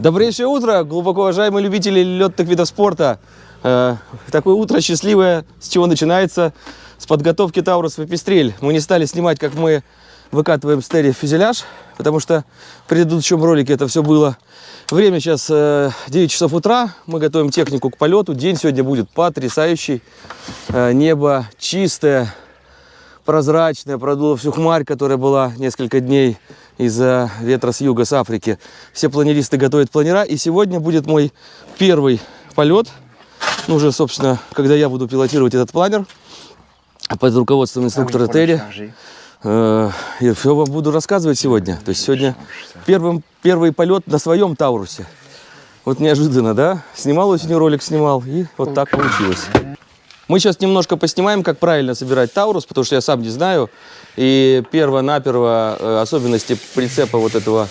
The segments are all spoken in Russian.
Добрейшее утро, глубоко уважаемые любители летных видов спорта. Э, такое утро счастливое, с чего начинается? С подготовки Тауруса в Пестрель. Мы не стали снимать, как мы выкатываем стери фюзеляж, потому что в предыдущем ролике это все было. Время сейчас э, 9 часов утра, мы готовим технику к полету. День сегодня будет потрясающий. Э, небо чистое, прозрачное, продуло всю хмарь, которая была несколько дней из-за ветра с юга, с Африки. Все планеристы готовят планера, и сегодня будет мой первый полет. Ну, уже, собственно, когда я буду пилотировать этот планер под руководством инструктора Терри. Э, Я все вам буду рассказывать сегодня. То есть сегодня первым, первый полет на своем Таурусе. Вот неожиданно, да? Снимал осенью ролик, снимал, и вот так получилось. Мы сейчас немножко поснимаем, как правильно собирать Таурус, потому что я сам не знаю. И перво-наперво э, особенности прицепа вот этого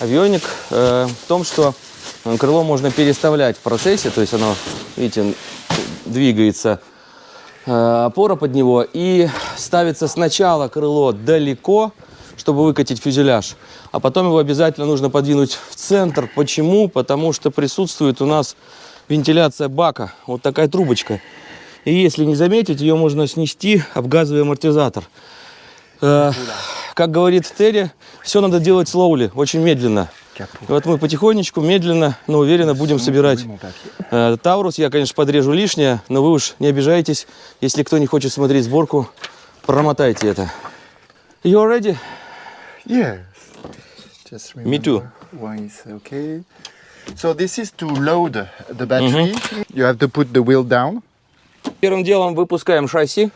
авионик э, в том, что э, крыло можно переставлять в процессе, то есть оно, видите, двигается э, опора под него и ставится сначала крыло далеко, чтобы выкатить фюзеляж, а потом его обязательно нужно подвинуть в центр. Почему? Потому что присутствует у нас вентиляция бака, вот такая трубочка. И если не заметить, ее можно снести об газовый амортизатор. Э, как говорит Терри, все надо делать слоули, очень медленно. Вот мы потихонечку, медленно, но уверенно будем собирать э, Таурус. Я, конечно, подрежу лишнее, но вы уж не обижайтесь. Если кто не хочет смотреть сборку, промотайте это. You ready? Yes. Just Me too. Why is okay. So this is to load the battery. You have to put the wheel down. Первым делом выпускаем шасси.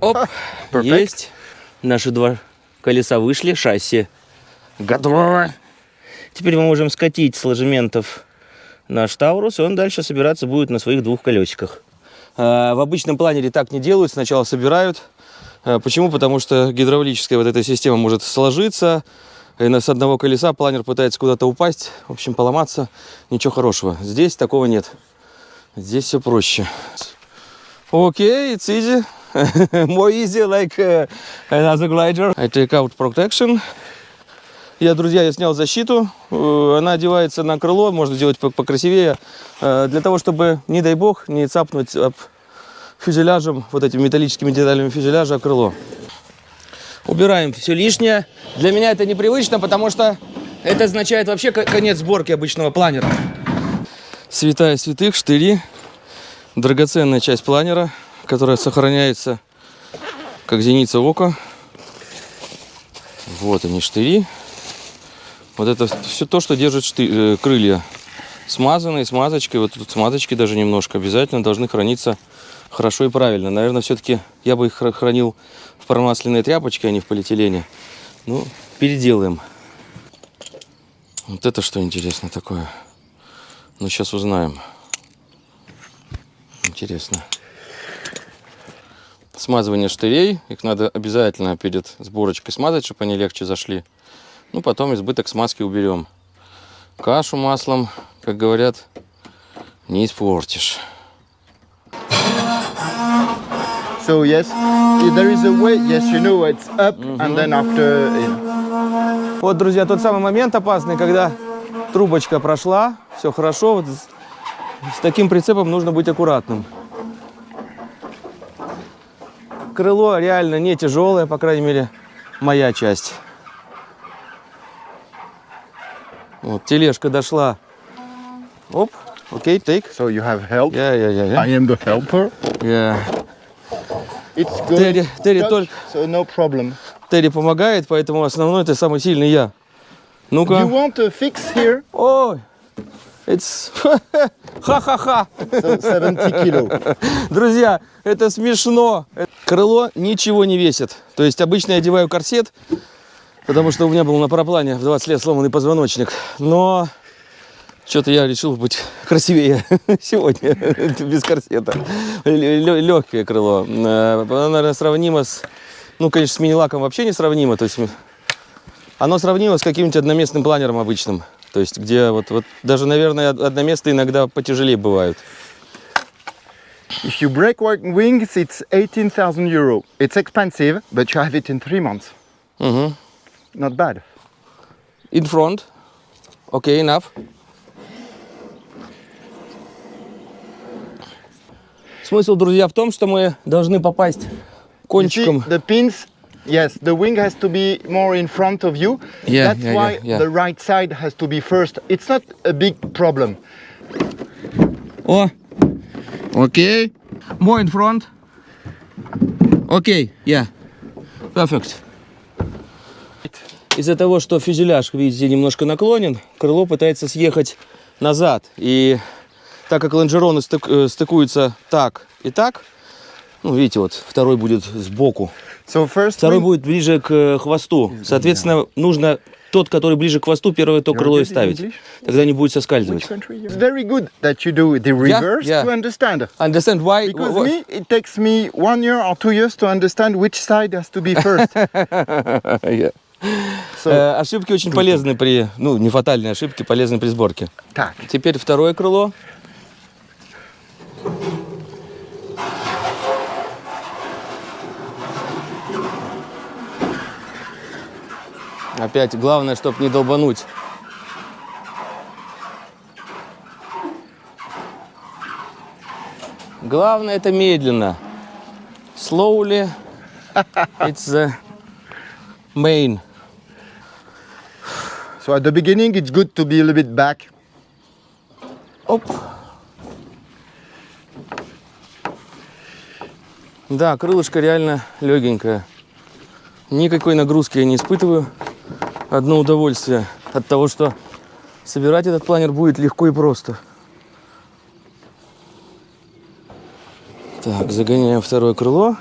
Оп, Perfect. есть. Наши два колеса вышли, шасси готово. Теперь мы можем скатить с ложементов наш Таурус, и он дальше собираться будет на своих двух колесиках. А, В обычном планере так не делают, сначала собирают. А, Почему? Потому что гидравлическая вот эта система может сложиться, и с одного колеса планер пытается куда-то упасть, в общем, поломаться. Ничего хорошего. Здесь такого нет. Здесь все проще. Окей, it's easy. More easy, like uh, another glider. I take out protection. Я, друзья, я снял защиту. Э, Она одевается на крыло, можно сделать по- покрасивее. э, Для того, чтобы, не дай бог, не цапнуть об фюзеляжем, вот этими металлическими деталями фюзеляжа крыло. Убираем все лишнее. Для меня это непривычно, потому что это означает вообще ко- конец сборки обычного планера. Святая святых, штыри. Драгоценная часть планера, которая сохраняется как зеница ока. Вот они штыри. Вот это все то, что держит шты- э, крылья. Смазанные, смазочкой. Вот тут смазочки даже немножко. Обязательно должны храниться хорошо и правильно. Наверное, все-таки я бы их хра- хранил в промасленной тряпочке, а не в полиэтилене. Ну, переделаем. Вот это что интересно такое. Ну, сейчас узнаем. Интересно. Смазывание штырей. Их надо обязательно перед сборочкой смазать, чтобы они легче зашли. Ну, потом избыток смазки уберем. Кашу маслом, как говорят, не испортишь. So yes, there is a way. Yes, you know it's up, and then after. Вот, друзья, тот самый момент опасный, когда трубочка прошла, все хорошо. Вот с, таким прицепом нужно быть аккуратным. Крыло реально не тяжелое, по крайней мере, моя часть. Вот, тележка дошла. Оп, окей, take. So you have help. Я, я, я, I я. am the helper. Я. It's good. Терри, Терри только, So no problem. Терри помогает, поэтому основной это самый сильный я. You Ну-ка. want a fix here? Ой, it's ха-ха-ха. So 70 kilo. Друзья, это смешно. Крыло ничего не весит. То есть обычно я одеваю корсет, потому что у меня был на параплане в 20 лет сломанный позвоночник. Но что-то я решил быть красивее сегодня, без корсета. Легкое крыло. Э, Оно, наверное, сравнимо с... Ну, конечно, с мини-лаком вообще не сравнимо. То есть оно сравнимо с каким-нибудь одноместным планером обычным. То есть где вот, вот даже, наверное, одноместные иногда потяжелее бывают. If you break one wings, it's 18,000 euro. It's expensive, but you have it in three months. Мгм. Not bad. In front. Окей, enough. Смысл, друзья, в том, что мы должны попасть кончиком. the pins, yes, the wing has to be more in front of you. Yeah, That's yeah, why yeah, yeah. the right side has to be first. It's not a big problem. О! Окей. More in front. Окей, yeah. Perfect. Из-за того, что фюзеляж, видите, немножко наклонен, крыло пытается съехать назад. И так как лонжероны стык- э, стыкуются так и так, ну, видите, вот второй будет сбоку, второй будет ближе к э, хвосту. Соответственно, нужно тот, который ближе к хвосту, первое то крыло и ставить. Тогда не будет соскальзывать. very good that you do the reverse yeah. to understand. Understand why? Because me, it takes me one year or two years to understand which side has to be first. Yeah. So, Э, ошибки очень полезны при, ну, не фатальные ошибки, полезны при сборке. так. Теперь второе крыло. Опять главное, чтобы не долбануть. Главное это медленно. Slowly. It's the main. So at the beginning, it's good to be a little bit back. Оп. Да, крылышко реально легенькое. Никакой нагрузки я не испытываю. Одно удовольствие от того, что собирать этот планер будет легко и просто. Так, загоняем второе крыло.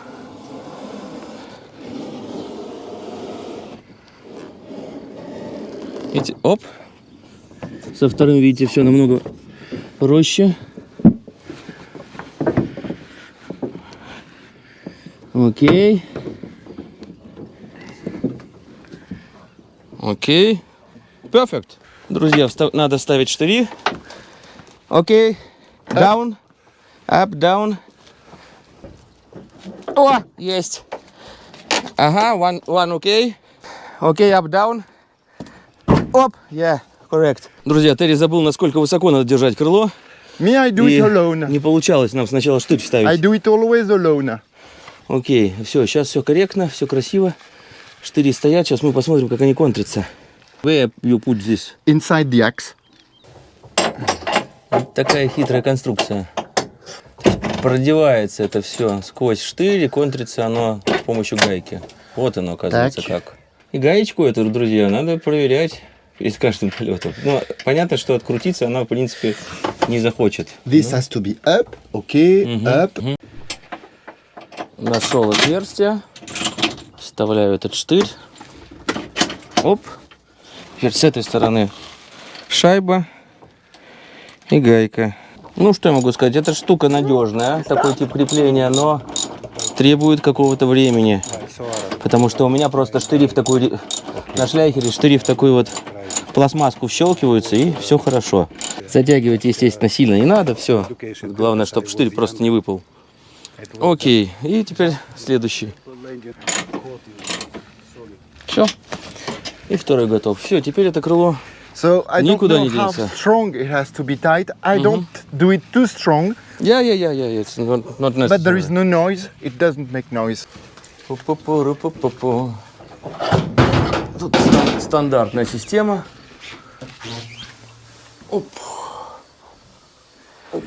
Видите, оп. Со вторым, видите, все намного проще. Окей. Окей. Perfect. Друзья, надо ставить штыри. Окей. Down. Up, down. О, есть. Ага, one, one окей. Окей, up, down. Оп, yeah, correct. Друзья, Терри забыл, насколько высоко надо держать крыло. Me, I do И it alone. не получалось нам сначала штырь I вставить. do it always alone. Окей, все, сейчас все корректно, все красиво. Штыри стоят, сейчас мы посмотрим, как они контрятся. Where you put this? Inside the axe. Вот такая хитрая конструкция. Продевается это все сквозь штырь и контрится оно с помощью гайки. Вот оно, оказывается, Так. как. И гаечку эту, друзья, надо проверять перед каждым полетом. Ну, понятно, что открутиться она, в принципе, не захочет. This has to be up. Okay, up. Нашел отверстие. Вставляю этот штырь. Оп. Теперь с этой стороны шайба и гайка. Ну, что я могу сказать? Эта штука надежная, такой тип крепления, но требует какого-то времени. Потому что у меня просто штыри в такой... На шляхере штыри в такую вот пластмасску вщелкиваются, и все хорошо. Затягивать, естественно, сильно не надо, все. Главное, чтобы штырь просто не выпал. Окей, и теперь следующий. Все. И второй готов. Все, теперь это крыло. So I don't Никуда know не how денется. strong it has to be tight. I don't do it too strong, Я, я, я, я, it's not, not but there is necessary. no noise. It doesn't make noise. Пу-пу-пу-ру-пу-пу-пу. Тут стан- стандартная система. Оп. Оп.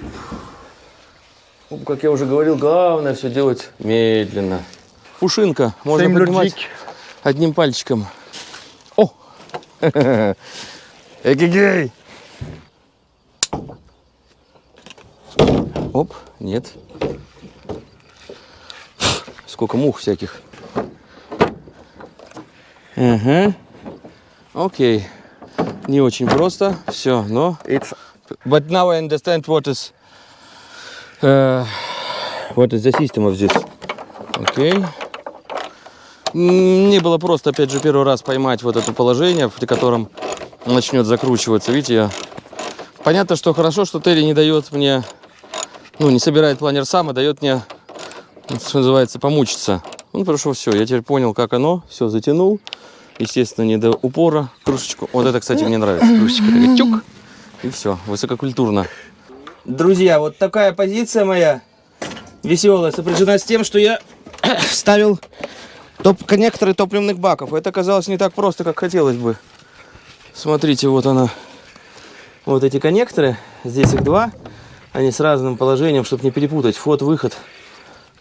Оп, Как я уже говорил, главное все делать медленно. Пушинка. Можно Same поднимать logic. одним пальчиком. О! Эгегей! Оп, нет. Сколько мух всяких. Ага. Окей. Не очень просто. Все, но... It's But now I understand what is... Uh, what is the system of this. Окей. М, Мне было просто, опять же, первый раз поймать вот это положение, при котором начнет закручиваться. Видите, я... Понятно, что хорошо, что Терри не дает мне... Ну, не собирает планер сам, а дает мне, что называется, помучиться. Ну, что все, я теперь понял, как оно. Все, затянул. Естественно, не до упора. Крышечку. Вот это, кстати, мне нравится. Крышечка такая тюк. И все, высококультурно. Друзья, вот такая позиция моя веселая сопряжена с тем, что я ставил топ коннекторы топливных баков. Это оказалось не так просто, как хотелось бы. Смотрите, вот она. Вот эти коннекторы. Здесь их два. Они с разным положением, чтобы не перепутать. Вход-выход.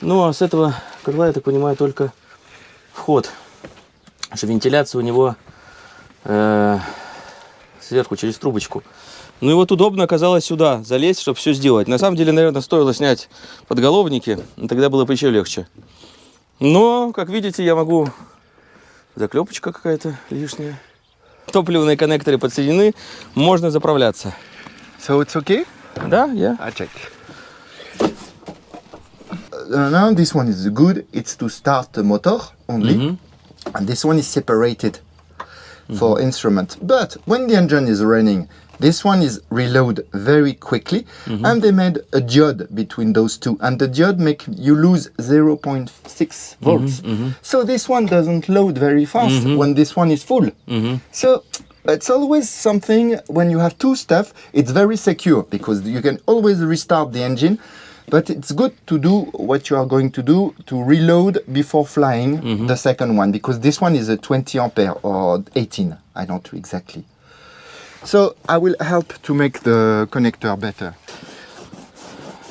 Ну, а с этого крыла, я так понимаю, только вход. Потому что вентиляция у него э, сверху через трубочку. Ну и вот удобно оказалось сюда залезть, чтобы все сделать. На самом деле, наверное, стоило снять подголовники, и тогда было бы еще легче. Но, как видите, я могу... Заклепочка какая-то лишняя. Топливные коннекторы подсоединены, можно заправляться. So it's okay? Да, я. I check. Uh, now this one is good. It's to start the motor only, and this one is separated for instrument. But when the engine is running, this one is reload very quickly, mm-hmm. and they made a diode between those two, and the diode make you lose 0.6 mm-hmm, volts. Mm-hmm. So this one doesn't load very fast when this one is full. So it's always something when you have two stuff, it's very secure because you can always restart the engine. But it's good to do what you are going to do to reload before flying the second one because this one is a 20 ampere or 18. I don't know exactly. So I will help to make the connector better.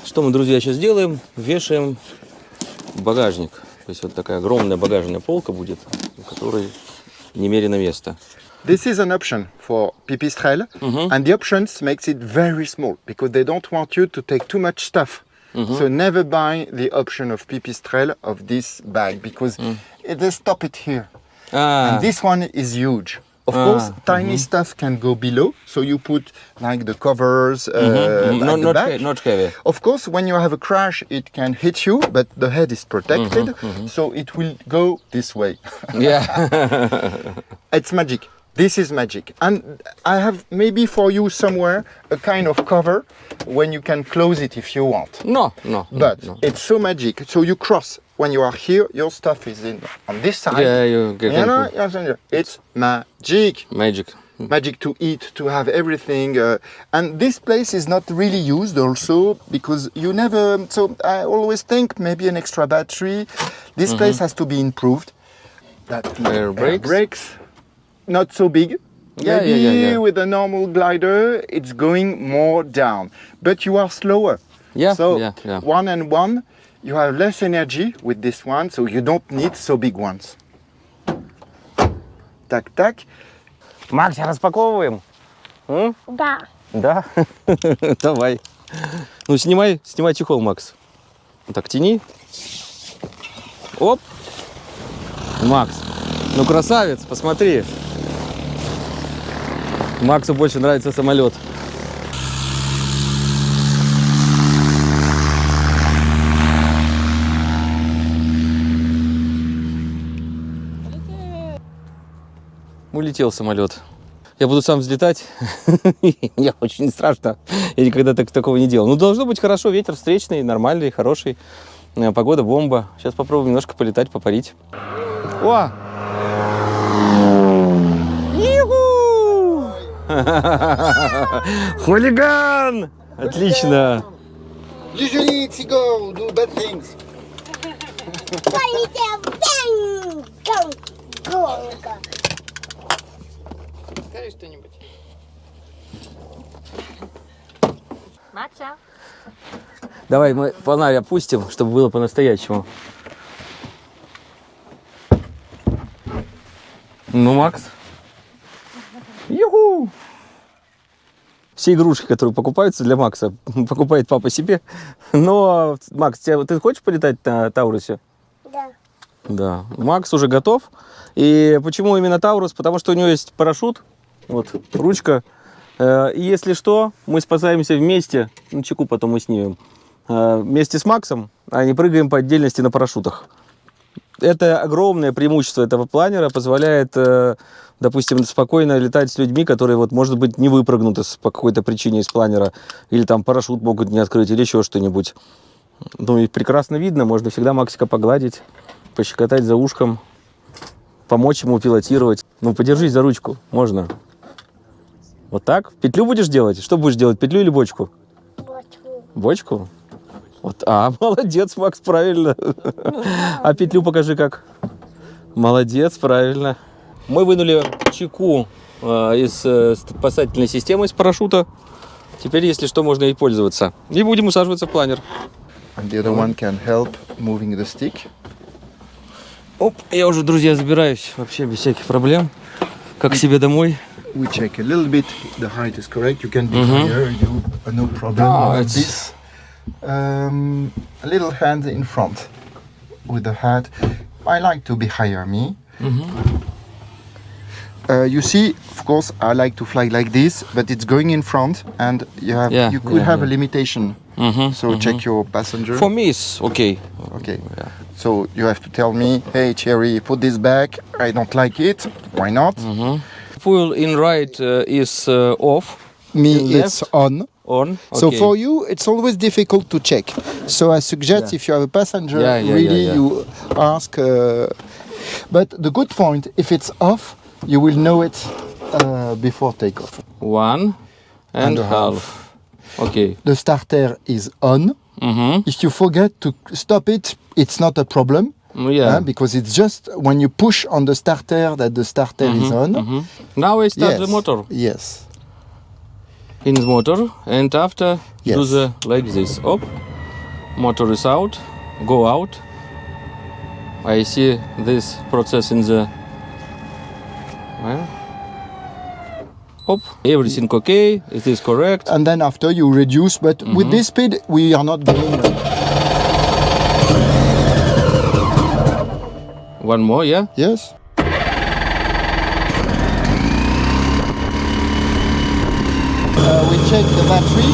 Что мы, друзья, сейчас делаем? Вешаем багажник. То есть вот такая огромная багажная полка будет, у которой немерено места. This is an option for Pipistrel, and the options makes it very small because they don't want you to take too much stuff. So never buy the option of Pipistrel of this bag because it, they stop it here. А, And this one is huge. Of Ah, course, tiny mhm. stuff can go below, so you put like the covers, mm-hmm, uh, mm-hmm. м, at not, the not, back. he- not heavy. Of course, when you have a crash, it can hit you, but the head is protected, mm-hmm, so it will go this way. Yeah. it's magic. This is magic. And I have maybe for you somewhere a kind of cover when you can close it if you want. no, no. But no. it's so magic. So you cross. When you are here, your stuff is in on this side. Yeah, you get You know, into it's magic. magic. Magic to eat, to have everything. Uh, and this place is not really used also because you never. So I always think maybe an extra battery. This place has to be improved. That Air brakes? brakes, not so big. Yeah, maybe yeah, yeah, yeah. with a normal glider, it's going more down, but you are slower. Yeah, So yeah, yeah. one and one, you have less energy with this one, so you don't need so big ones. Так, так. Макс, распаковываем? Да. Да? Давай. Ну, снимай, снимай чехол, Макс. Вот Так, тяни. Оп. Макс, ну красавец, посмотри. Максу больше нравится самолет. Улетел самолет. Я буду сам взлетать. Мне очень страшно. Я никогда так, такого не делал. Ну, должно быть хорошо. Ветер встречный, нормальный, хороший. Э, Погода бомба. Сейчас попробуем немножко полетать, попарить. О! Хулиган! Отлично! Usually it's go do bad things. Полетел. Бэнг! Гонг! Гонка. Макса. Давай мы фонарь опустим, чтобы было по-настоящему. Ну, Макс. Юху! Все игрушки, которые покупаются для Макса, покупает папа себе. Но, Макс, тебя- ты хочешь полетать на Таурусе? Да. Да. Макс уже готов. И почему именно Таурус? Потому что у него есть парашют, вот, ручка. Э, И если что, мы спасаемся вместе. Ну, чеку потом мы снимем. Э, Вместе с Максом, а не прыгаем по отдельности на парашютах. Это огромное преимущество этого планера, позволяет, э, допустим, спокойно летать с людьми, которые, вот, может быть, не выпрыгнут из- по какой-то причине из планера, или там парашют могут не открыть, или еще что-нибудь. Ну и прекрасно видно, можно всегда Максика погладить, пощекотать за ушком, помочь ему пилотировать. Ну, подержись за ручку, можно. Вот так? Петлю будешь делать? Что будешь делать, петлю или бочку? Бочку. Бочку? Вот, а, молодец, Макс, правильно. А петлю покажи как. Молодец, правильно. Мы вынули чеку э, из э, спасательной системы, из парашюта. Теперь, если что, можно ей пользоваться. И будем усаживаться в планер. And the other one can help moving the stick. Оп, я уже, друзья, забираюсь вообще без всяких проблем. Как себе домой. We check a little bit the height is correct. You can be higher, you, uh, no problem. Like it's- this. Um, a little hand in front with the hat. I like to be higher, me. Uh, you see, of course, I like to fly like this, but it's going in front, and you have Yeah, you could yeah, have yeah. a limitation. So check your passenger. For me, it's okay. Okay. So you have to tell me, hey Cherry, put this back. I don't like it. Why not? Fuel in right uh, is uh, off, Me, In it's left? on. On. So for you, it's always difficult to check. So I suggest Yeah. if you have a passenger, Yeah, yeah, really you ask. Uh, but the good point, if it's off, you will know it uh, before takeoff. One and, And a half. half. Okay. The starter is on. Mm-hmm. If you forget to stop it, it's not a problem. Yeah. uh, because it's just when you push on the starter that the starter is on. Mhm. Now I start yes. the motor Yes. In the motor, and after do Yes. the like this. Up, motor is out, go out. I see this process in the. Well, Hop, everything okay. It is correct. And then after you reduce, but Mm-hmm. with this speed, we are not going. One more, yeah. Yes. We check the battery.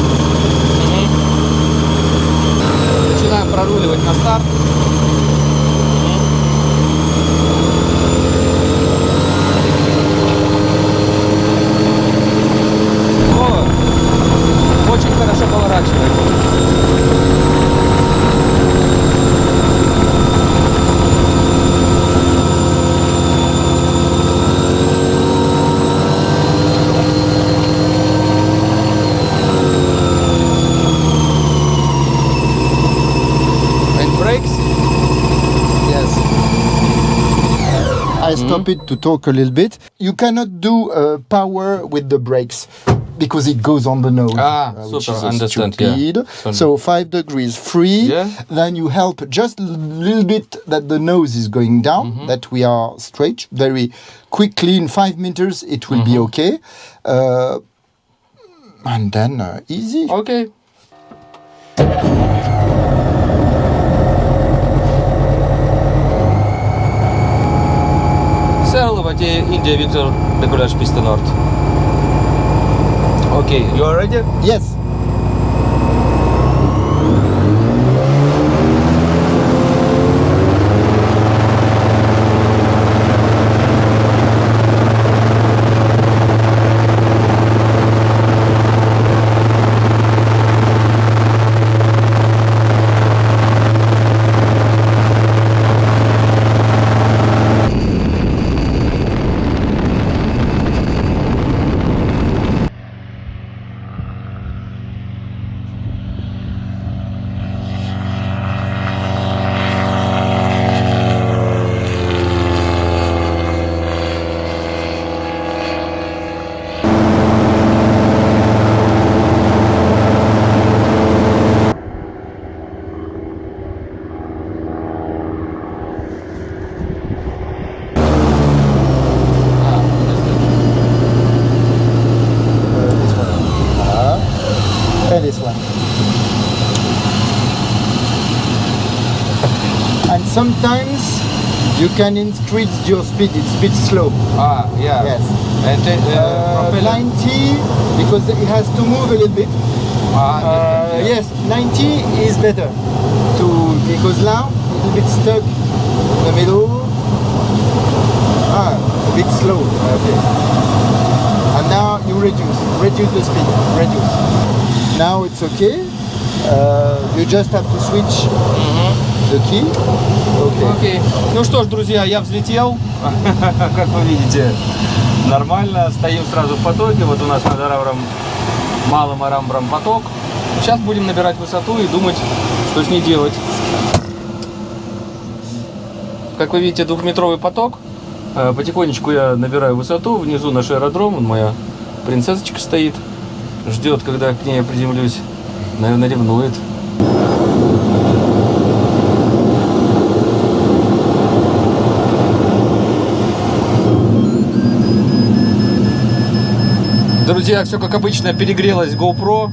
Начинаем проруливать на старт. stupid to talk a little bit. You cannot do uh, power with the brakes because it goes on the nose, ah, uh, which super, understand. stupid. Yeah. So five degrees free. Yeah. Then you help just a little bit that the nose is going down, mm -hmm. that we are straight very quickly. In five meters, it will mm -hmm. be mm-hmm. okay. Uh, and then uh, easy. Okay. Serlo Vati India Victor Decollage Piste Nord. Okay, you are ready? Yes. Can increase your speed. It's a bit slow. Ah, yeah. Yes. And uh, Uh, 90 because it has to move a little bit. Ah, Uh, yes, 90 is better to because now a little bit stuck in the middle. Ah, a bit slow. Okay. And now you reduce, reduce the speed, reduce. Now it's okay. Uh, you just have to switch Okay. Окей. Ну что ж, друзья, я взлетел. Как вы видите, нормально. Стоим сразу в потоке. Вот у нас над Арамбром, малым Арамбром поток. Сейчас будем набирать высоту и думать, что с ней делать. Как вы видите, двухметровый поток. Э, Потихонечку я набираю высоту. Внизу наш аэродром. Вон моя принцессочка стоит. Ждет, когда к ней я приземлюсь. Наверное, ревнует. Друзья, все как обычно перегрелась GoPro.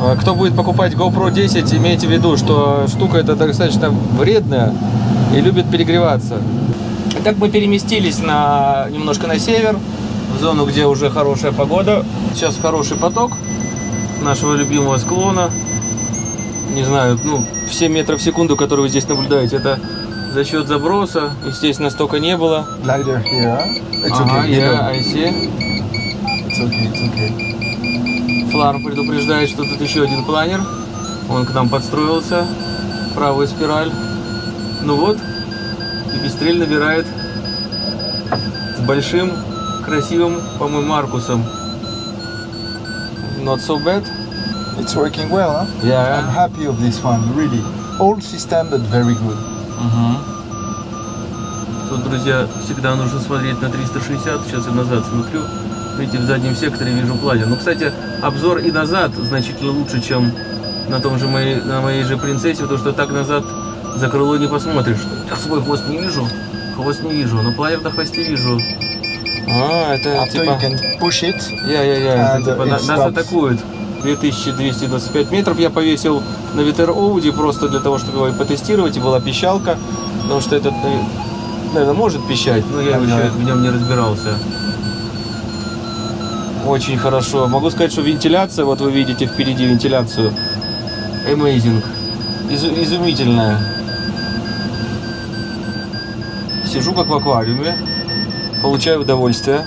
Э, Кто будет покупать GoPro 10, имейте в виду, что штука эта достаточно вредная и любит перегреваться. Итак, мы переместились на, немножко на север, в зону, где уже хорошая погода. Сейчас хороший поток нашего любимого склона. Не знаю, ну, все метры в секунду, которые вы здесь наблюдаете, это за счет заброса. Естественно, столько не было. Glider here. huh? It's Ага, okay. middle. I see. Флар предупреждает, что тут еще один планер. Он к нам подстроился. Правая спираль. Ну вот, и Пестрель набирает с большим, красивым, по-моему, Маркусом. Not so bad. It's working well, huh? I'm Yeah. happy of this one, really. Old system, but very good. Мгм. Тут, друзья, всегда нужно смотреть на 360. Сейчас я назад смотрю. Видите, в заднем секторе вижу планер. Ну, кстати, обзор и назад значительно лучше, чем на том же моей, на моей же принцессе, потому что так назад за крыло не посмотришь. Я свой хвост не вижу. Хвост не вижу, но планер на хвосте вижу. А, это After типа... you can push it, Я-я-я, And это типа it на- нас атакуют. 2225 метров я повесил на ветер Оуди просто для того, чтобы его потестировать, и была пищалка, потому что этот, наверное, может пищать, но я еще в нем не разбирался. Очень хорошо. Могу сказать, что вентиляция, вот вы видите впереди вентиляцию, amazing, Изу- изумительная. Сижу как в аквариуме, получаю удовольствие.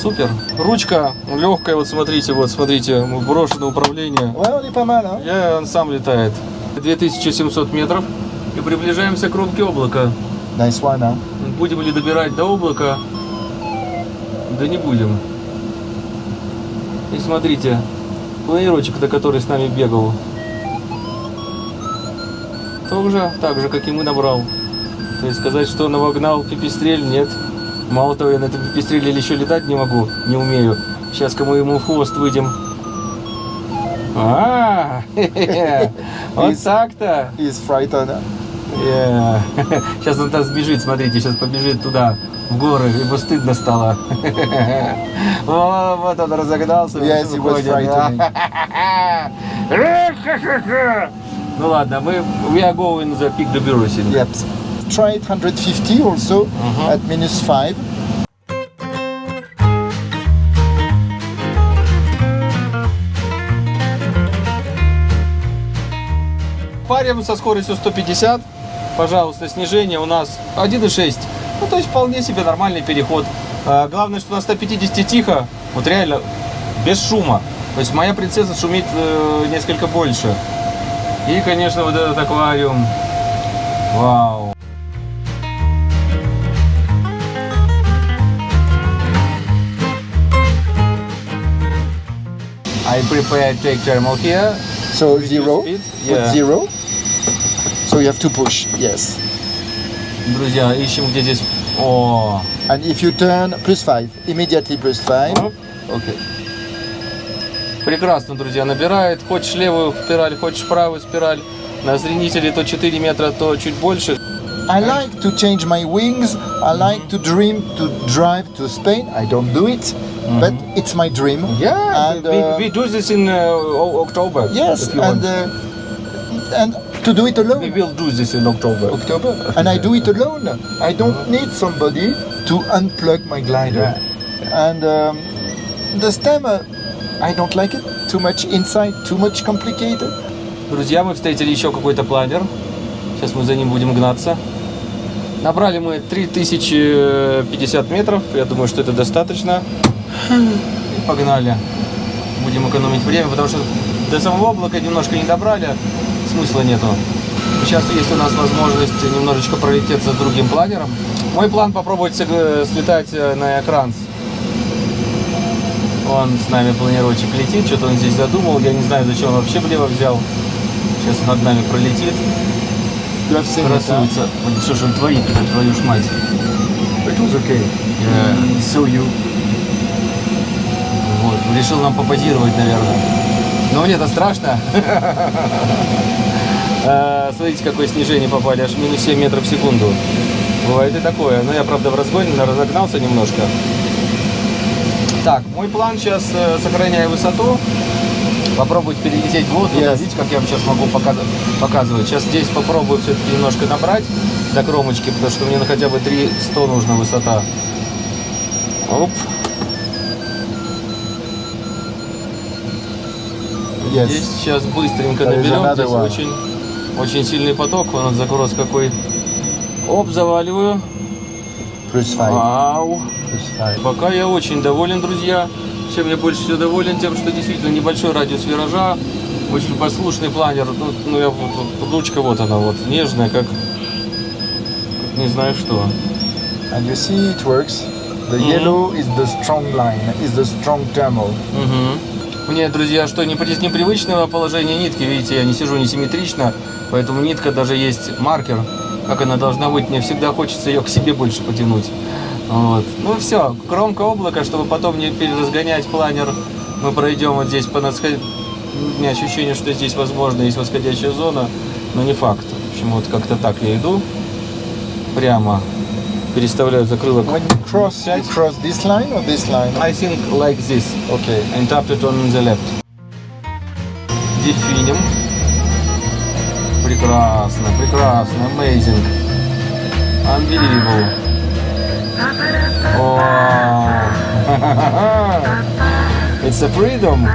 Супер. Ручка легкая, вот смотрите, вот смотрите, брошенное управление. Я, он сам летает. 2700 метров и приближаемся к кромке облака. Nice one, huh? Будем ли добирать до облака? Да не будем. И смотрите, планировочек, на который с нами бегал, тоже так же, как и мы набрал. То есть сказать, что навогнал пипистрель, нет. Мало того, я на этом пипистреле еще летать не могу, не умею. Сейчас ка мы ему хвост выйдем. А, вот так-то. He's frightened. huh? Сейчас он там сбежит, смотрите, сейчас побежит туда, в горы, ему стыдно стало. О, вот он разогнался. Yes, he выходит. frightening. Ну ладно, мы we are going the peak Dobrusin. Yep. Try it 150 also Mhm. at minus 5. Парим со скоростью 150. Пожалуйста, снижение у нас 1,6. Ну, то есть вполне себе нормальный переход. А, главное, что на 150 тихо, вот реально, без шума. То есть моя принцесса шумит э, несколько больше. И, конечно, вот этот аквариум. Вау. I prepare take thermal here. So zero. Yeah. zero. So you have to push, yes. Друзья, ищем где здесь... О, And if you turn plus 5, immediately plus 5. Оп, Окей. Прекрасно, друзья, набирает. Хочешь левую спираль, хочешь правую спираль. На зренителе то 4 метра, то чуть больше. I like to change my wings. I like to dream to drive to Spain. I don't do it, but it's my dream. Yeah, And, we, uh, we do this in uh, O- October. Yes, if you and want. uh, and to do it we alone. will do this in October. October. And I do it alone. I don't need somebody to unplug my glider. And um, the stem, uh, I don't like it. Too much inside, too much complicated. Друзья, мы встретили еще какой-то планер. Сейчас мы за ним будем гнаться. Набрали мы 3050 метров. Я думаю, что это достаточно. И погнали. Будем экономить время, потому что до самого облака немножко не добрали. Смысла нету. Сейчас есть у нас возможность немножечко пролететься с другим планером. Мой план попробовать слетать э, на экран. Он с нами планировщик летит, что-то он здесь задумал. Я не знаю, зачем он вообще влево взял. Сейчас над нами пролетит. It, huh? Красуется. Вот Что он творит, твою ж мать. It was okay. Yeah. Saw you. Вот, решил нам попозировать, наверное. Но мне-то страшно. А, Смотрите, какое снижение попали, аж минус 7 метров в секунду. Бывает и такое. Но я, правда, в разгоне разогнался немножко. Так, мой план сейчас, э, сохраняя высоту, попробовать перелететь вот туда. Yes. Видите, как я вам сейчас могу показывать. Сейчас здесь попробую все-таки немножко набрать до кромочки, потому что мне на хотя бы 300 нужна высота. Оп. Yes. Здесь сейчас быстренько There наберем. Здесь one. очень, очень сильный поток. Вон он закрас какой. Оп, заваливаю. Plus five. Вау. Plus five. Пока я очень доволен, друзья. Чем я больше всего доволен, тем, что действительно небольшой радиус виража, очень послушный планер. Ну, ну я вот, вот, ручка вот она вот, нежная, как, как не знаю что. And you see it works. The Mhm. yellow is the strong line, is the strong thermal. Мгм. Мне, друзья, что не из непривычного положения нитки, видите, я не сижу несимметрично, поэтому нитка даже есть маркер, как она должна быть. Мне всегда хочется ее к себе больше потянуть. Вот. Ну все, кромка облака, чтобы потом не переразгонять планер, мы пройдем вот здесь по надсход- У меня ощущение, что здесь, возможно, есть восходящая зона, но не факт. В общем, вот как-то так я иду. Прямо переставляю закрылок. When you cross, you cross this line or this line? I think like this. Okay. and after turn on the left. Дельфинем. Прекрасно, прекрасно, amazing. Unbelievable. Wow. It's a freedom.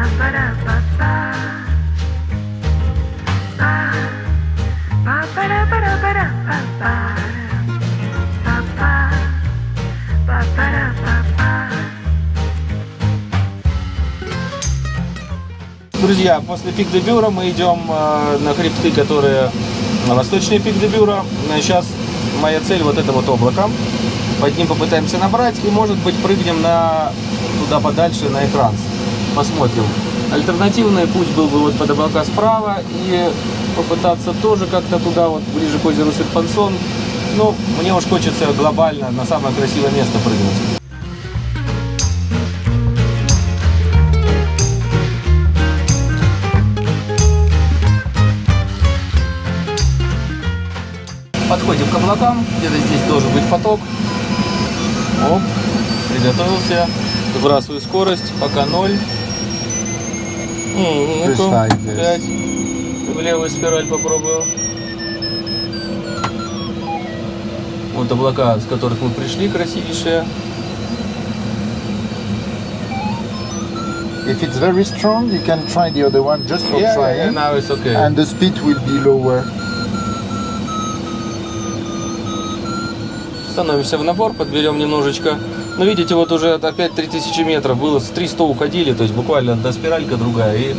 Друзья, после пик де Бюра мы идем э, на хребты, которые на восточный пик де Бюра. Сейчас моя цель вот это вот облако. Под ним попытаемся набрать и, может быть, прыгнем на туда подальше на экран. Посмотрим. Альтернативный путь был бы вот под облака справа и попытаться тоже как-то туда, вот ближе к озеру Серпансон. Ну, мне уж хочется глобально на самое красивое место прыгнуть. Подходим к облакам, где-то здесь должен быть поток. Оп, приготовился. Выбрасываю скорость, пока ноль. Ну-ка, five, yes. пять. В левую спираль попробую. Вот облака, с которых мы пришли, красивейшие. If it's very strong, you can try the other one just for Yeah, yeah, trying. now it's okay. And the speed will be lower. Становимся в набор, подберем немножечко. Ну, видите, вот уже опять 3000 метров. Было с 300 уходили, то есть буквально до спиралька другая. И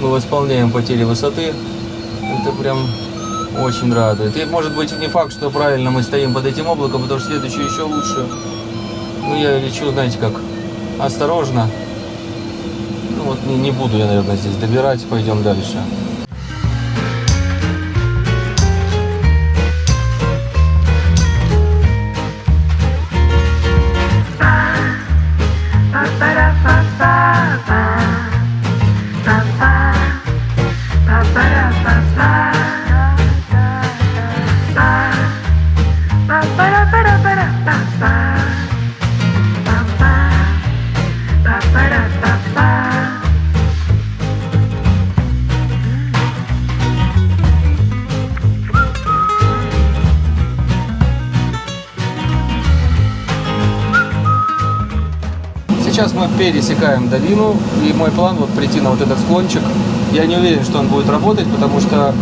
мы восполняем потери высоты. Это прям очень радует. И может быть не факт, что правильно мы стоим под этим облаком, потому что следующее еще лучше. Ну, я лечу, знаете как, осторожно. Ну, вот не, не буду я, наверное, здесь добирать. Пойдем дальше. Пересекаем долину, и мой план вот прийти на вот этот склончик. Я не уверен, что он будет работать, потому что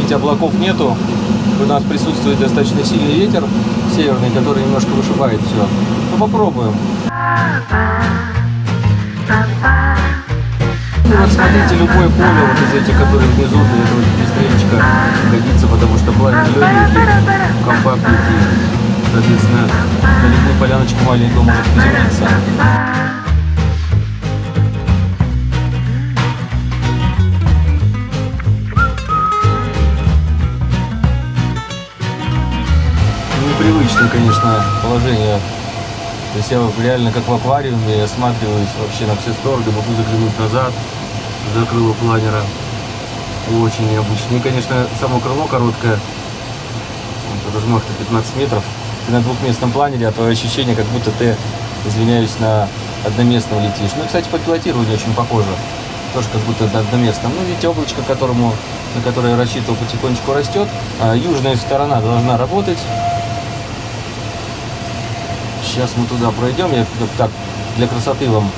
ведь облаков нету. У нас присутствует достаточно сильный ветер северный, который немножко вышибает все. Ну попробуем. Ну вот смотрите, любое поле вот из этих, которые внизу, для этого пестрельчика годится, потому что пламя легенький, компактненький. Соответственно, на любую поляночку маленькую может приземлиться. Непривычное, конечно, положение. То есть я реально как в аквариуме осматриваюсь вообще на все стороны, могу заглянуть назад, за крыло планера. Очень необычно. И, конечно, само крыло короткое, размах-то 15 метров. Ты на двухместном планере, а твое ощущение, как будто ты, извиняюсь, на одноместном летишь. Ну, кстати, по пилотированию очень похоже. Тоже как будто на одноместном. Ну, видите, облачко, которому, на которое я рассчитывал, потихонечку растет. А южная сторона должна работать. Сейчас мы туда пройдем. Я так для красоты вам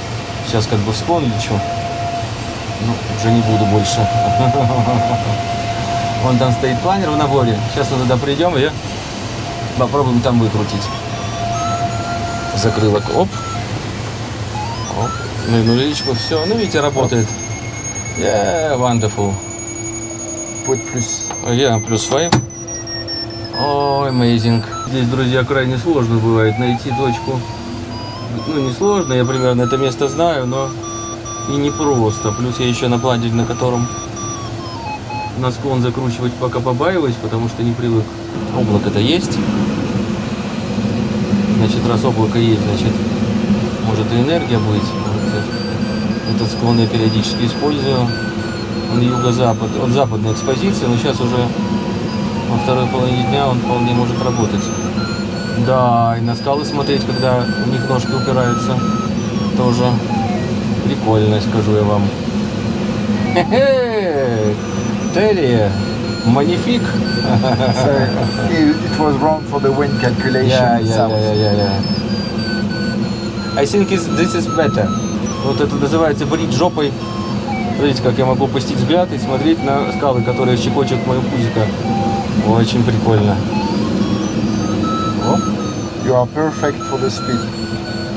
сейчас как бы в склон лечу. Ну, уже не буду больше. Вон там стоит планер в наборе. Сейчас мы туда придем и попробуем там выкрутить. Закрылок. Оп. Оп. Ну и нуличку. Все. Ну, видите, работает. Yeah, wonderful. Put plus. Yeah, плюс 5. Ой, amazing. Здесь, друзья, крайне сложно бывает найти точку. Ну, не сложно, я примерно это место знаю, но и не просто. Плюс я еще на планере, на котором на склон закручивать пока побаиваюсь, потому что не привык. Облако-то есть. Значит, раз облако есть, значит, может и энергия быть. Этот склон я периодически использую. Он юго-запад, он западная экспозиция, но сейчас уже во второй половине дня он вполне может работать. Да, и на скалы смотреть, когда у них ножки упираются, тоже прикольно, скажу я вам. Хе-хе! Терри, манифик. So it, it was wrong for the wind calculation Yeah, yeah, yeah, yeah, yeah. I think is, this is better. Вот это называется брить жопой. Смотрите, как я могу опустить взгляд и смотреть на скалы, которые щекочут мою пузико. Очень прикольно. О, You are perfect for the speed.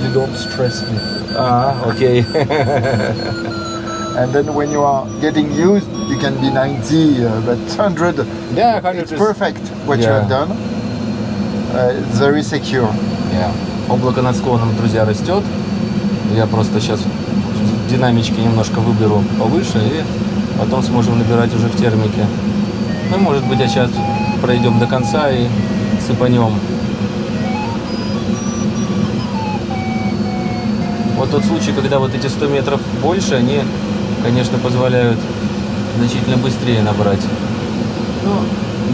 You don't stress me. а, окей. And then when you are getting used, you can be 90, uh, but 100, Yeah, it's 100 is- perfect what you Yeah. have done. Uh, it's very secure. Yeah. Облако над склоном, друзья, растет. Я просто сейчас динамички немножко выберу повыше и потом сможем набирать уже в термике. Ну, может быть, а сейчас пройдем до конца и сыпанем. Вот тот случай, когда вот эти 100 метров больше, они, конечно, позволяют значительно быстрее набрать. Но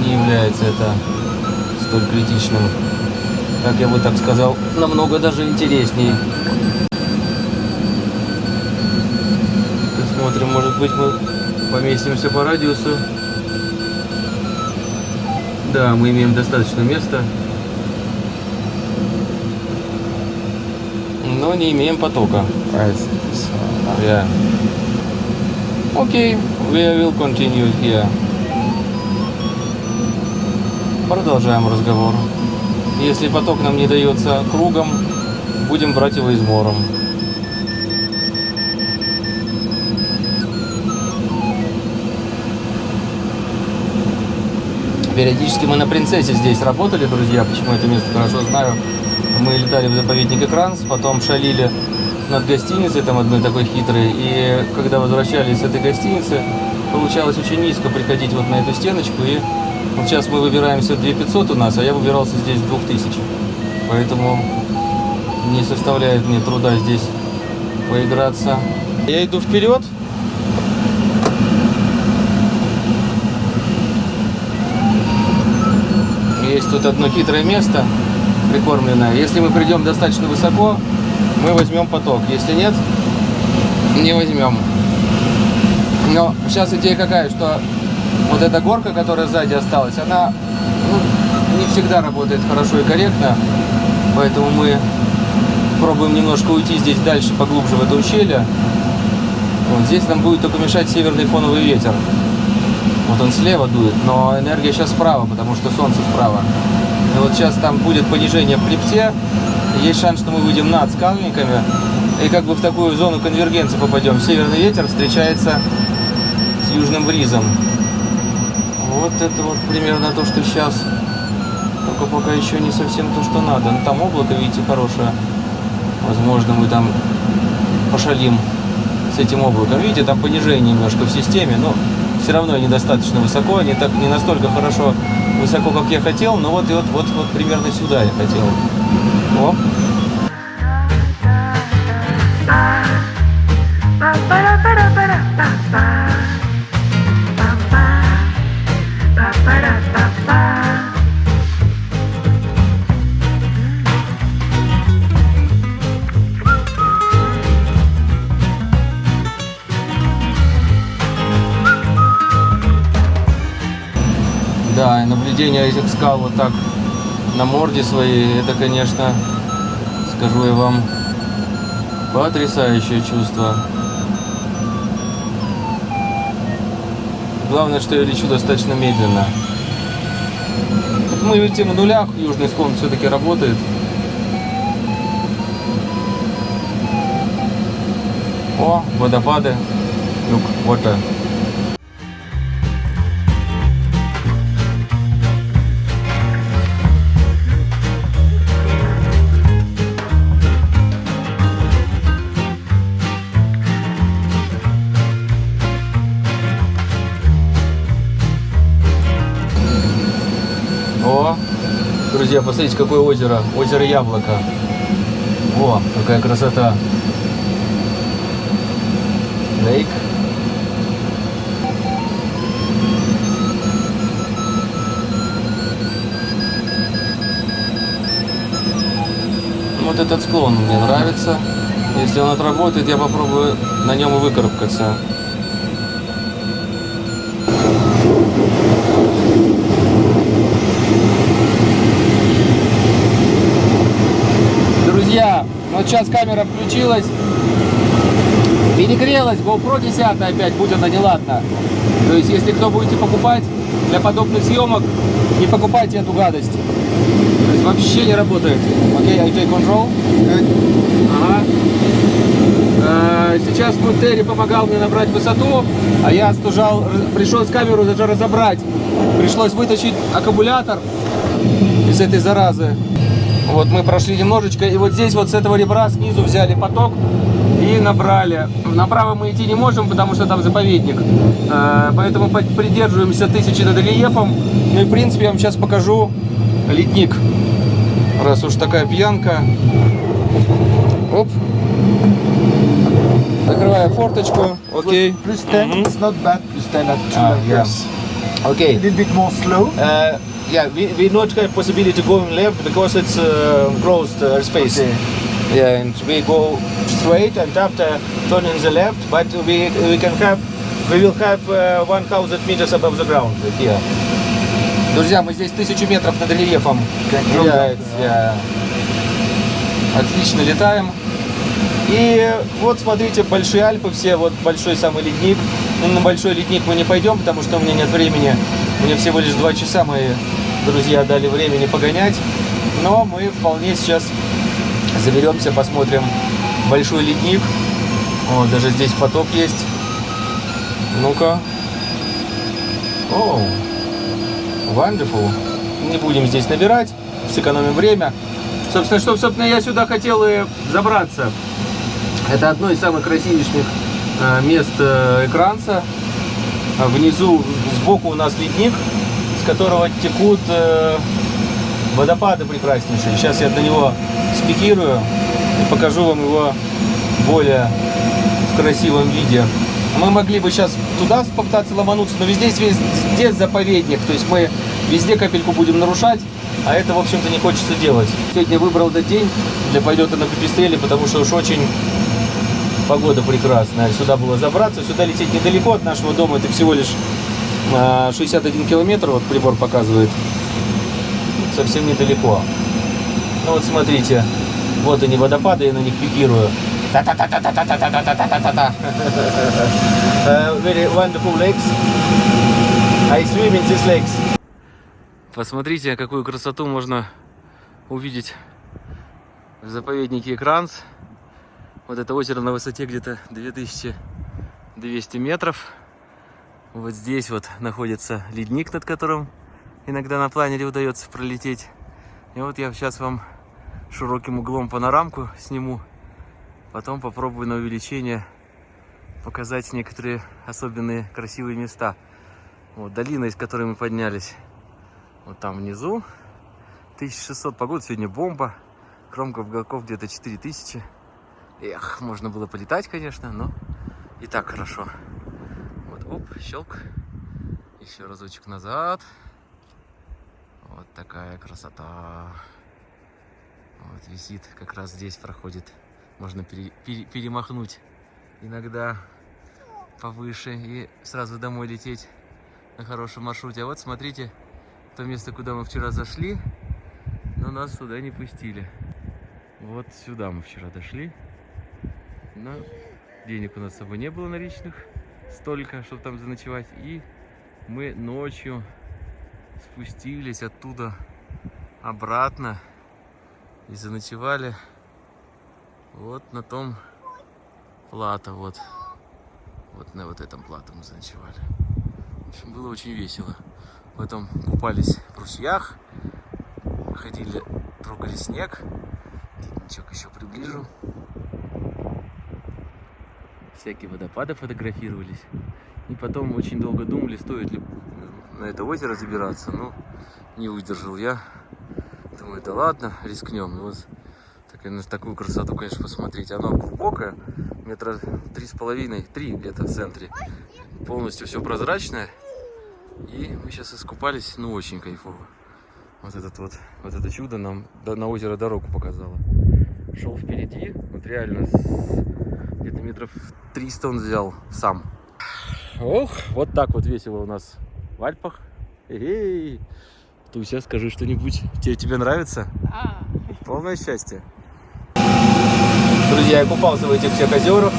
не является это столь критичным. Как я бы так сказал, намного даже интереснее. Посмотрим, может быть, мы поместимся по радиусу. Да, мы имеем достаточно места. Но не имеем потока. Yeah. Окей, we will continue here. Продолжаем разговор. Если поток нам не дается кругом, будем брать его измором. Периодически мы на принцессе здесь работали, друзья, почему это место хорошо знаю. Мы летали в заповедник Экранс, потом шалили над гостиницей, там одной такой хитрой. И когда возвращались с этой гостиницы, получалось очень низко приходить вот на эту стеночку. И вот сейчас мы выбираемся 2500 у нас, а я выбирался здесь 2000. Поэтому не составляет мне труда здесь поиграться. Я иду вперед. Есть тут одно хитрое место, прикормленное. Если мы придем достаточно высоко, мы возьмем поток. Если нет, не возьмем. Но сейчас идея какая, что вот эта горка, которая сзади осталась, она ну, не всегда работает хорошо и корректно. Поэтому мы пробуем немножко уйти здесь дальше, поглубже в это ущелье. Вот здесь нам будет только мешать северный фоновый ветер. Вот он слева дует, но энергия сейчас справа, потому что солнце справа. И вот сейчас там будет понижение в хребте. Есть шанс, что мы выйдем над скальниками. И как бы в такую зону конвергенции попадем. Северный ветер встречается с южным бризом. Вот это вот примерно то, что сейчас. Только пока еще не совсем то, что надо. Но там облако, видите, хорошее. Возможно, мы там пошалим с этим облаком. Видите, там понижение немножко в системе, но все равно недостаточно высоко, не, так, не настолько хорошо высоко, как я хотел, но вот, и вот, вот, вот примерно сюда я хотел. О, Да, и наблюдение этих скал вот так на морде своей, это, конечно, скажу я вам, потрясающее чувство. Главное, что я лечу достаточно медленно. Мы летим в нулях, южный склон все-таки работает. О, водопады. Look, water. Посмотрите, какое озеро. Озеро Яблоко. О, какая красота. Лейк. Вот этот склон мне нравится. Если он отработает, я попробую на нем выкарабкаться. Друзья, вот сейчас камера включилась. Перегрелась GoPro 10 опять, будь она неладна. То есть, если кто будете покупать для подобных съемок, не покупайте эту гадость. То есть, вообще не работает. Окей, I take control. Ага. Э, Сейчас вот Терри помогал мне набрать высоту, а я стужал, пришлось камеру даже разобрать. Пришлось вытащить аккумулятор из этой заразы. Вот мы прошли немножечко, и вот здесь вот с этого ребра снизу взяли поток и набрали. Направо мы идти не можем, потому что там заповедник. Э, Поэтому придерживаемся тысячи над рельефом. Ну и в принципе я вам сейчас покажу ледник. Раз уж такая пьянка. Оп. Закрываю форточку. Окей. Plus 10, Mhm. it's not bad. Plus 10 at 2 Ah. A little bit more slow. Uh, yeah, we, we not have possibility going left because it's uh, closed uh, space. Okay. Yeah, and we go straight and after turning the left, but we we can have we will have uh, 1000 meters above the ground here. Друзья, мы здесь тысячу метров над рельефом. Yeah, yeah. Отлично летаем. И вот смотрите, большие Альпы, все, вот большой самый ледник. Ну, на большой ледник мы не пойдем, потому что у меня нет времени. Мне всего лишь два часа мои друзья дали времени погонять. Но мы вполне сейчас заберемся, посмотрим большой ледник. О, даже здесь поток есть. Ну-ка. О, wonderful. Не будем здесь набирать, сэкономим время. Собственно, что, собственно, я сюда хотел и забраться. Это одно из самых красивейших э, мест э, экранца. А Внизу, сбоку у нас ледник, с которого текут э, водопады прекраснейшие. Сейчас я на него спикирую и покажу вам его более в красивом виде. Мы могли бы сейчас туда попытаться ломануться, но везде, везде заповедник. То есть мы везде капельку будем нарушать, а это, в общем-то, не хочется делать. Сегодня выбрал этот день для полета на Пепестреле, потому что уж очень погода прекрасная. Сюда было забраться, сюда лететь недалеко от нашего дома. Это всего лишь а, 61 километр, вот прибор показывает. Совсем недалеко. Ну вот смотрите, вот они водопады, я на них пикирую. Та-та-та-та-та-та-та-та-та-та-та. Uh, Very wonderful lakes. I swim in these lakes. Посмотрите, какую красоту можно увидеть в заповеднике Экранс. Вот это озеро на высоте где-то 2200 метров. Вот здесь вот находится ледник, над которым иногда на планере удается пролететь. И вот я сейчас вам широким углом панорамку сниму. Потом попробую на увеличение показать некоторые особенные красивые места. Вот долина, из которой мы поднялись. Вот там внизу. 1600 погода, сегодня бомба. Кромка уголков где-то 4000. Эх, можно было полетать, конечно, но и так хорошо. Вот, оп, щелк. Еще разочек назад. Вот такая красота. Вот висит, как раз здесь проходит. Можно пере- пере- перемахнуть иногда повыше и сразу домой лететь на хорошем маршруте. А вот смотрите, то место, куда мы вчера зашли, но нас сюда не пустили. Вот сюда мы вчера дошли. Но денег у нас с собой не было наличных столько, чтобы там заночевать. И мы ночью спустились оттуда обратно и заночевали вот на том плато, вот. Вот на вот этом плато мы заночевали. В общем, было очень весело. Потом купались в ручьях, ходили, трогали снег. Денчок еще приближу. Всякие водопады фотографировались. И потом очень долго думали, стоит ли на это озеро забираться. Но не выдержал я. Думаю, да ладно, рискнем. И вот так, на такую красоту, конечно, посмотреть. Она глубокая, метра три с половиной, три где-то в центре. Полностью все прозрачное. И мы сейчас искупались, ну, очень кайфово. Вот этот вот, вот это чудо нам на озеро дорогу показало. Шел впереди, вот реально где-то метров 300 он взял сам. Ох, вот так вот весело у нас в Альпах. Эй, Туся, скажи что-нибудь. Тебе, тебе нравится? Полное счастье. Друзья, я купался в этих всех озерах.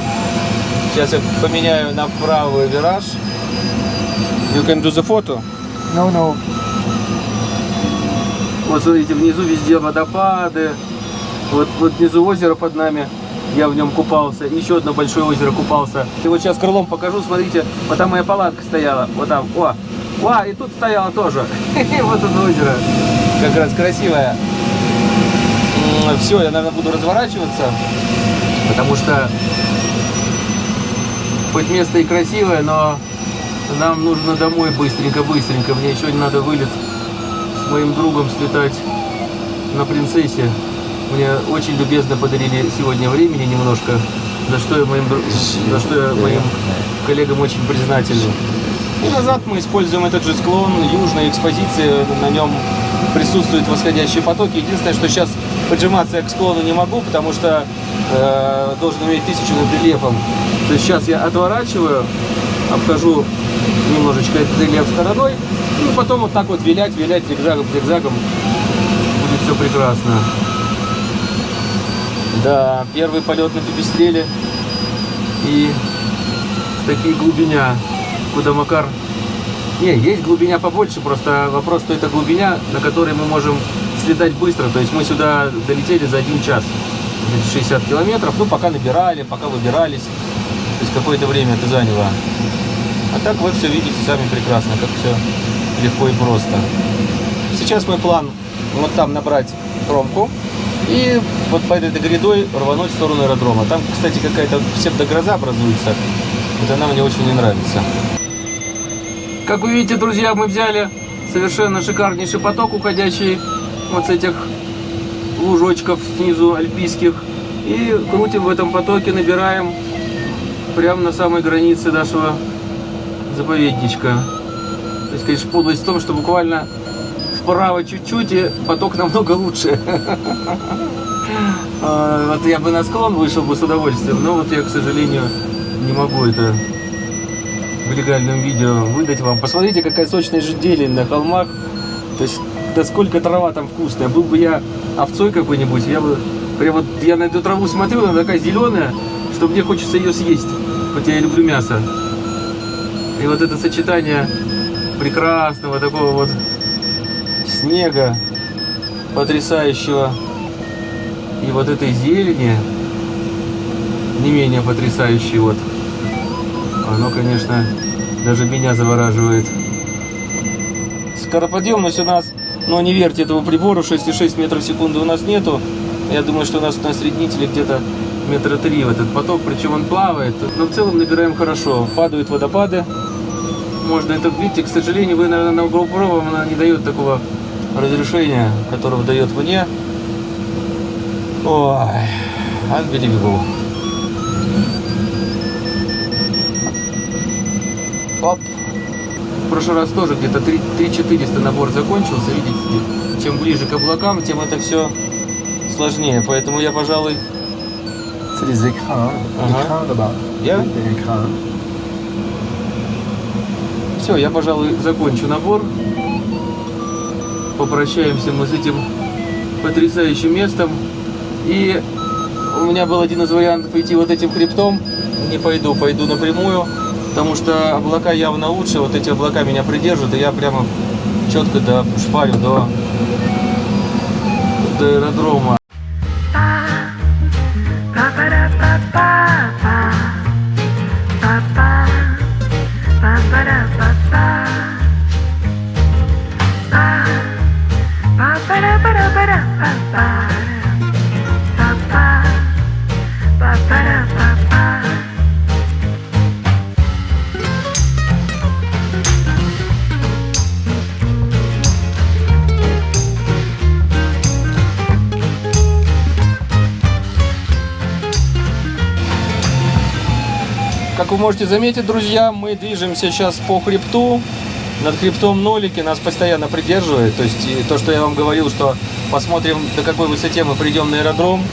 Сейчас я поменяю на правый вираж. You can do the photo. No, no. Вот смотрите, внизу везде водопады. Вот, вот внизу озеро под нами. Я в нем купался. Еще одно большое озеро купался. И вот сейчас крылом покажу. Смотрите, вот там моя палатка стояла. Вот там. О, о, и тут стояла тоже. Вот это озеро. Как раз красивое. Все, я, наверное, буду разворачиваться. Потому что хоть место и красивое, но нам нужно домой быстренько-быстренько. Мне еще надо вылет с моим другом слетать на принцессе. Мне очень любезно подарили сегодня времени немножко, за что я моим, за что я моим коллегам очень признателен. И назад мы используем этот же склон южной экспозиции, на нем присутствуют восходящие потоки. Единственное, что сейчас поджиматься я к склону не могу, потому что э, должен иметь тысячу над рельефом. То есть сейчас я отворачиваю, обхожу немножечко этот рельеф стороной, и потом вот так вот вилять, вилять зигзагом, зигзагом. Будет все прекрасно. Да, первый полет на пепестреле. И в такие глубиня, куда Макар... Не, есть глубиня побольше, просто вопрос, что это глубиня, на которой мы можем слетать быстро. То есть мы сюда долетели за один час. Где-то 60 километров. Ну, пока набирали, пока выбирались. То есть какое-то время это заняло. А так вы все видите сами прекрасно, как все легко и просто. Сейчас мой план вот там набрать кромку и вот по этой грядой рвануть в сторону аэродрома. Там, кстати, какая-то псевдогроза образуется. Вот она мне очень не нравится. Как вы видите, друзья, мы взяли совершенно шикарнейший поток, уходящий вот с этих лужочков снизу альпийских. И крутим в этом потоке, набираем прямо на самой границе нашего заповедничка. То есть, конечно, подлость в том, что буквально вправо чуть-чуть, и поток намного лучше. А, Вот я бы на склон вышел бы с удовольствием, но вот я, к сожалению, не могу это в легальном видео выдать вам. Посмотрите, какая сочная же зелень на холмах. То есть, да сколько трава там вкусная. Был бы я овцой какой-нибудь, я бы... Прям вот я на эту траву смотрю, она такая зеленая, что мне хочется ее съесть. Хотя я люблю мясо. И вот это сочетание прекрасного такого вот снега, потрясающего, и вот этой зелени, не менее потрясающий. Вот. Оно, конечно, даже меня завораживает. Скороподъемность у нас, но не верьте этому прибору, 6,6 метров в секунду у нас нету. Я думаю, что у нас на среднителе где-то метра три в этот поток, причем он плавает. Но в целом набираем хорошо. Падают водопады. Можно это видите, к сожалению, вы, наверное, на GoPro вам она не дает такого разрешения, которого дает мне. Ой, unbelievable. Оп. В прошлый раз тоже где-то 3400 набор закончился. Видите, чем ближе к облакам, тем это все сложнее. Поэтому я, пожалуй, C'est les. Uh-huh. écrins là-bas. Yeah. Все, я, пожалуй, закончу набор. Попрощаемся мы с этим потрясающим местом. И у меня был один из вариантов идти вот этим хребтом. Не пойду, пойду напрямую, потому что облака явно лучше. Вот эти облака меня придержат, и я прямо четко до шпарю до, до аэродрома. Можете заметить, друзья, мы движемся сейчас по хребту. Над хребтом нолики нас постоянно придерживает. То есть и то, что я вам говорил, что посмотрим, до какой высоте мы придем на аэродром.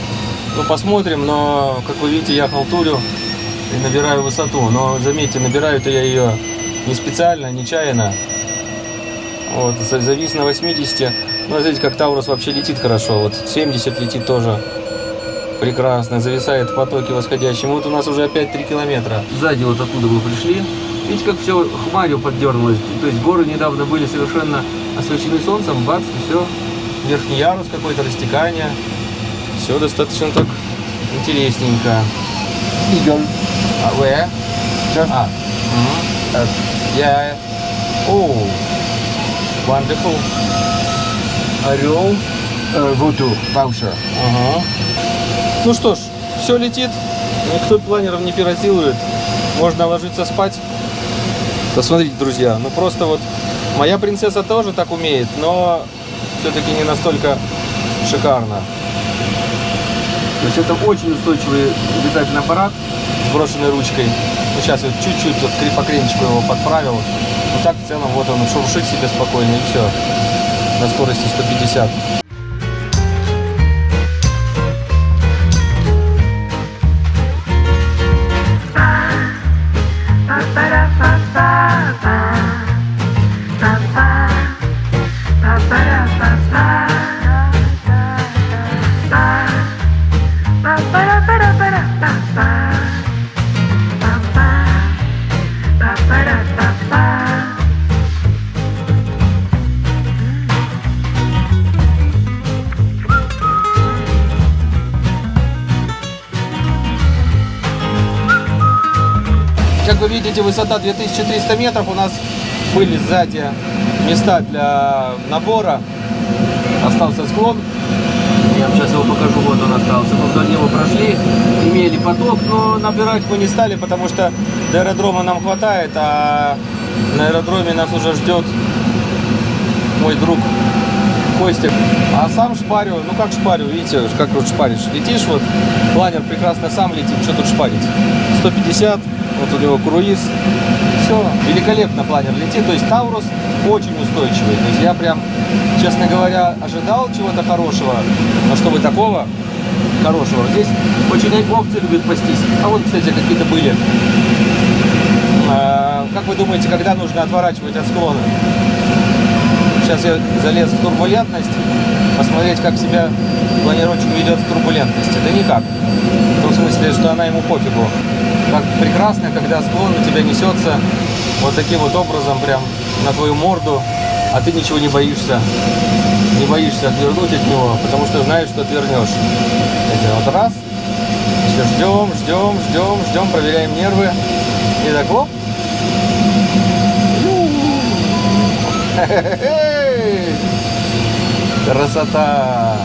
Ну, посмотрим, но, как вы видите, я халтурю и набираю высоту. Но, заметьте, набираю-то я ее не специально, нечаянно. Вот, за- завис на 80. Ну, смотрите, как Таурус вообще летит хорошо. Вот 70 летит тоже. Прекрасно, зависает в потоке восходящем. Вот у нас уже опять 3 километра. Сзади вот оттуда мы пришли. Видите, как все хмарью поддернулось. То есть горы недавно были совершенно освещены солнцем. Бац, и все. Верхний ярус какой-то, растекание. Все достаточно так интересненько. Eagle. А, where? Just А, up. я... О, wonderful. Орел. Euh, vautour. Voucher. Ага. Ну что ж, все летит. Никто планером не пиротирует. Можно ложиться спать. Посмотрите, друзья, ну просто вот моя принцесса тоже так умеет, но все-таки не настолько шикарно. То есть это очень устойчивый летательный аппарат с брошенной ручкой. Ну, сейчас вот чуть-чуть вот по его подправил. Ну так в целом вот он шуршит себе спокойно и все. На скорости 150. Видите, высота 2300 метров. У нас были сзади места для набора. Остался склон. Я вам сейчас его покажу. Вот он остался. Мы вдоль него прошли, имели поток, но набирать мы не стали, потому что до аэродрома нам хватает, а на аэродроме нас уже ждет мой друг Костик. А сам шпарю, ну как шпарю, видите, как вот шпаришь. Летишь вот, планер прекрасно сам летит, что тут шпарить. 150, вот у него круиз. Все, великолепно планер летит. То есть Таурус очень устойчивый. То есть я прям, честно говоря, ожидал чего-то хорошего, но чтобы такого хорошего. Здесь очень овцы любят пастись. А вот, кстати, какие-то были. А, Как вы думаете, когда нужно отворачивать от склона? Сейчас я залез в турбулентность, посмотреть, как себя планировщик ведет в турбулентности. Да никак. В том смысле, что она ему пофигу. Как прекрасно, когда склон у тебя несется вот таким вот образом прям на твою морду, а ты ничего не боишься. Не боишься отвернуть от него, потому что знаешь, что отвернешь. Это вот раз, все Ждем, ждем, ждем, ждем, проверяем нервы. И так, оп. Красота!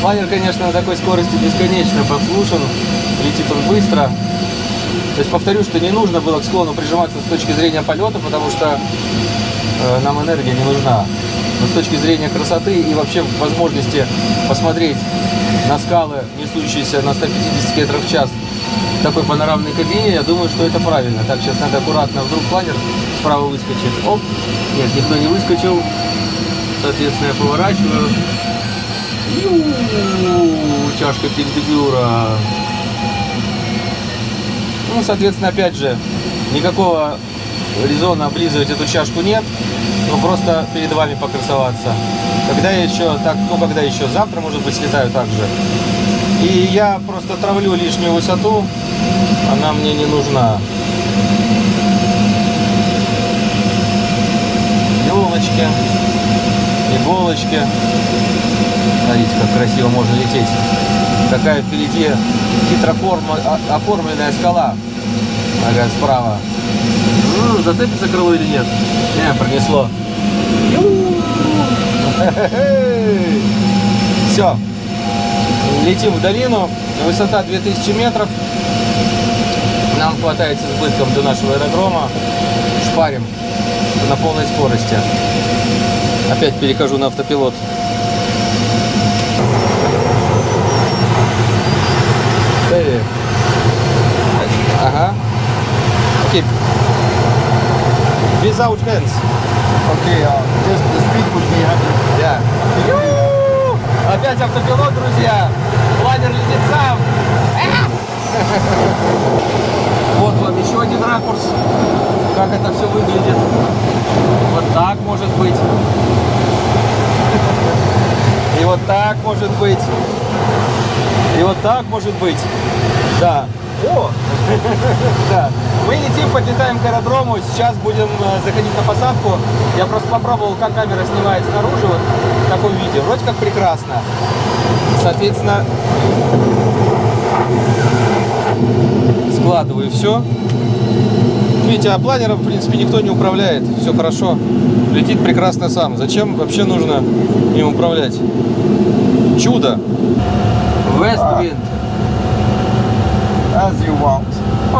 Планер, конечно, на такой скорости бесконечно подслушан. Летит он быстро. То есть повторю, что не нужно было к склону прижиматься с точки зрения полета, потому что э, нам энергия не нужна. Но с точки зрения красоты и вообще возможности посмотреть на скалы, несущиеся на 150 км в час в такой панорамной кабине, я думаю, что это правильно. Так, сейчас надо аккуратно, вдруг планер справа выскочит. Оп, нет, никто не выскочил. Соответственно, я поворачиваю. Ю, чашка Пиндебюра. Ну, соответственно, опять же, никакого резона облизывать эту чашку нет. Ну, просто перед вами покрасоваться. Когда я еще, так, ну, когда еще, завтра, может быть, слетаю так же. И я просто травлю лишнюю высоту, она мне не нужна. Елочки, иголочки. Смотрите, как красиво можно лететь. Какая впереди хитро форма- о- оформленная скала. Ага, справа. М, Зацепится крыло или нет? Не, пронесло. Все. Летим в долину. Высота 2000 метров. Нам хватает с избытком до нашего аэродрома. Шпарим на полной скорости. Опять перехожу на автопилот. Ага. Окей. Without hands. Okay, uh, just the speed would be 100. Да. Ю! Опять автопилот, друзья. Планер летит сам. Вот вам еще один ракурс. Как это все выглядит. Вот так может быть. И вот так может быть. И вот так может быть. Да. О! Да. Мы летим, подлетаем к аэродрому. Сейчас будем э, заходить на посадку. Я просто попробовал, как камера снимает снаружи вот в таком виде. Вроде как прекрасно. Соответственно, складываю все. Видите, а планером, в принципе, никто не управляет. Все хорошо. Летит прекрасно сам. Зачем вообще нужно им управлять? Чудо. West wind. As you want.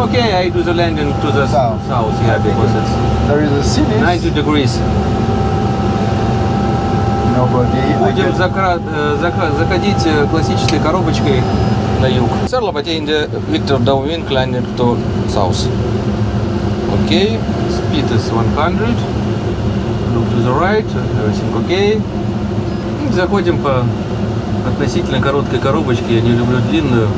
Okay, I do the landing to the South. south, yeah, because it's There is a city. 90 degrees. Nobody. I Будем guess. закра- э, зака- заходить э, классической коробочкой на юг. The Victor downwind climbing to south. Okay, speed is 100. Look to the right, everything okay. Заходим по относительно короткой коробочке, я не люблю длинную.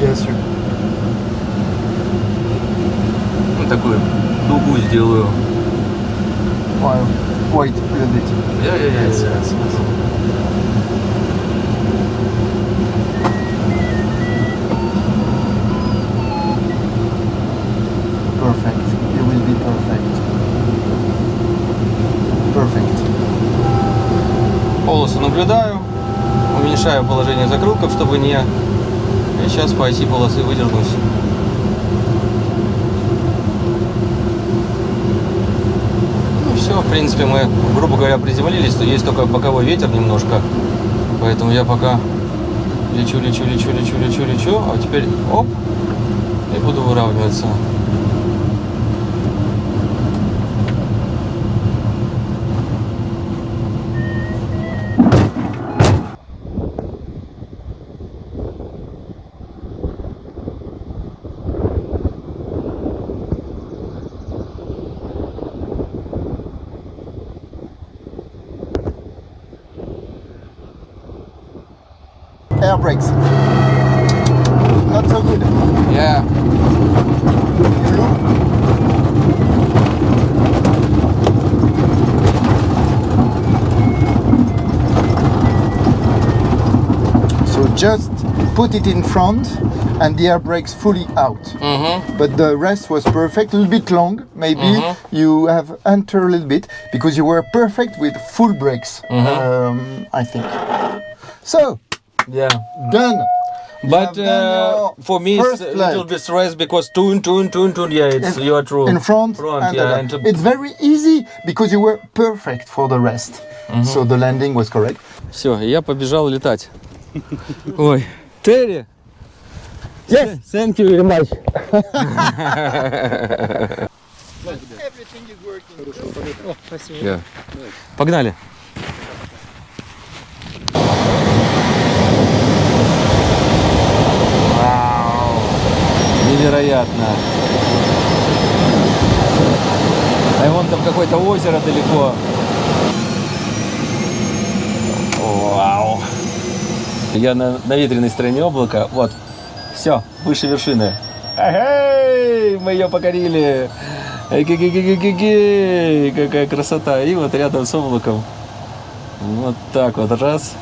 Yes, sir. Ну, такую дугу сделаю. Little bit. Я, я, я, Yes, yes, yes. Perfect. It will be perfect. Perfect. Полосу наблюдаю, уменьшаю положение закрылков, чтобы не... Сейчас по оси полосы выдернусь. Ну все, в принципе, мы, грубо говоря, приземлились, то есть только боковой ветер немножко. Поэтому я пока лечу, лечу, лечу, лечу, лечу, лечу, а теперь оп, и буду выравниваться. Air brakes. Not so good. Я So just put it in front and the air brakes fully out. Mm-hmm. But the rest was perfect, a little bit long, maybe mm-hmm. you have entered a little bit because you were perfect with full brakes, mm-hmm. um, I think. So, Yeah. done. But have done uh, your for me, it's first a little leg. bit stress because tune, tune, tune, tune. Yeah, it's you are true. in front, front, and the yeah, back. and to- it's very easy because you were perfect for the rest. So the landing was correct. Все, я побежал летать. Ой, Терри. Yes. Thank you very much. Everything is working. Yeah. Погнали. Невероятно. А вон там какое-то озеро далеко. Вау. Я на, на ветреной стороне облака. Вот. Все, выше вершины. Эй, мы ее покорили. Эй-ге-ге-ге-ге-ге. Какая красота. И вот рядом с облаком. Вот так вот раз.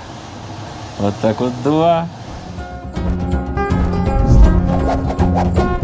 Вот так вот два. Thank you.